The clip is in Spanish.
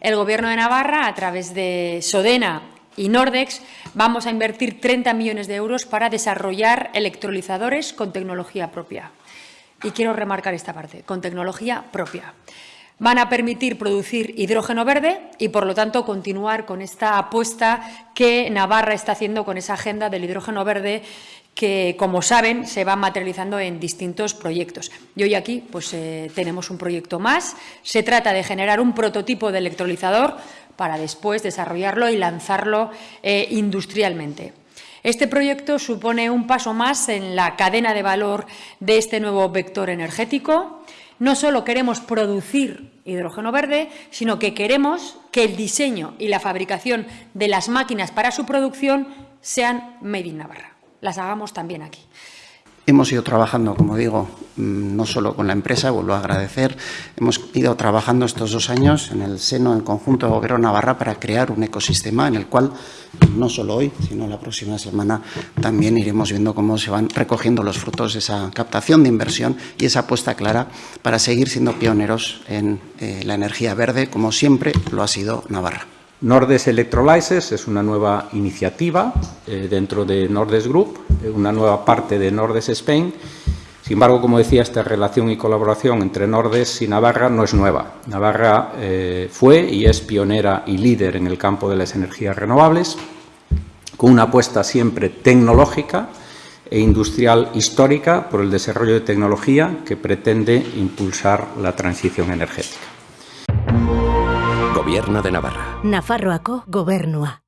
El Gobierno de Navarra, a través de Sodena y Nordex, vamos a invertir 30 millones de euros para desarrollar electrolizadores con tecnología propia. Y quiero remarcar esta parte, con tecnología propia van a permitir producir hidrógeno verde y, por lo tanto, continuar con esta apuesta que Navarra está haciendo con esa agenda del hidrógeno verde que, como saben, se va materializando en distintos proyectos. Y hoy aquí pues, eh, tenemos un proyecto más. Se trata de generar un prototipo de electrolizador para después desarrollarlo y lanzarlo eh, industrialmente. Este proyecto supone un paso más en la cadena de valor de este nuevo vector energético no solo queremos producir hidrógeno verde, sino que queremos que el diseño y la fabricación de las máquinas para su producción sean made in Navarra. Las hagamos también aquí. Hemos ido trabajando, como digo, mm, no solo con la empresa, vuelvo a agradecer, hemos ido trabajando estos dos años en el seno, en conjunto de Gobierno Navarra, para crear un ecosistema en el cual, no solo hoy, sino la próxima semana, también iremos viendo cómo se van recogiendo los frutos de esa captación de inversión y esa apuesta clara para seguir siendo pioneros en eh, la energía verde, como siempre lo ha sido Navarra. Nordes Electrolysis es una nueva iniciativa eh, dentro de Nordes Group, eh, una nueva parte de Nordes Spain. Sin embargo, como decía, esta relación y colaboración entre Nordes y Navarra no es nueva. Navarra eh, fue y es pionera y líder en el campo de las energías renovables, con una apuesta siempre tecnológica e industrial histórica por el desarrollo de tecnología que pretende impulsar la transición energética. Gobierno de Navarra. Nafarroako gobernua.